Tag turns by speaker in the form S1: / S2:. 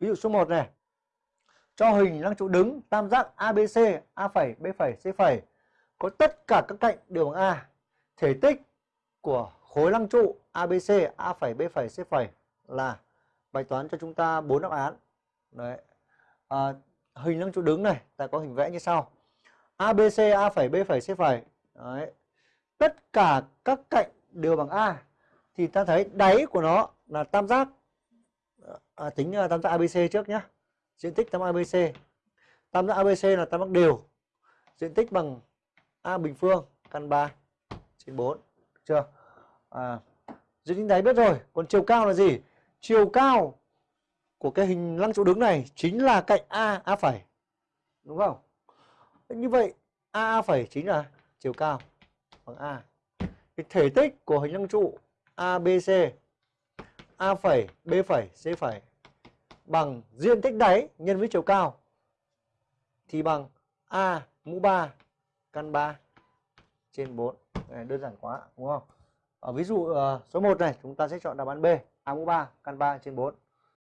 S1: ví dụ số 1 này. Cho hình lăng trụ đứng tam giác ABC A phẩy B phẩy C phẩy. Có tất cả các cạnh đều bằng A. Thể tích của khối lăng trụ ABC A phẩy B phẩy C phẩy là bài toán cho chúng ta bốn đáp án. Đấy. À, hình lăng trụ đứng này ta có hình vẽ như sau. ABC A phẩy B phẩy C phẩy. Đấy. Tất cả các cạnh đều bằng A. Thì ta thấy đáy của nó là tam giác à, tính à, tam giác ABC trước nhé diện tích tam giác ABC tam giác ABC là tam giác đều. Diện tích bằng A bình phương căn 3 trên 4 được chưa? À, diện tích đáy biết rồi còn chiều cao là gì? Chiều cao của cái hình lăng trụ đứng này chính là cạnh A A phẩy. Đúng không? Như vậy A phẩy chính là chiều cao bằng A. Cái thể tích của hình lăng trụ ABC A phẩy B phẩy C phẩy bằng diện tích đáy nhân với chiều cao thì bằng A mũ 3 căn 3 trên 4. Này, đơn giản quá đúng không? Ở ví dụ uh, số 1 này chúng ta sẽ chọn đáp án B, A mũ 3 căn 3 trên 4.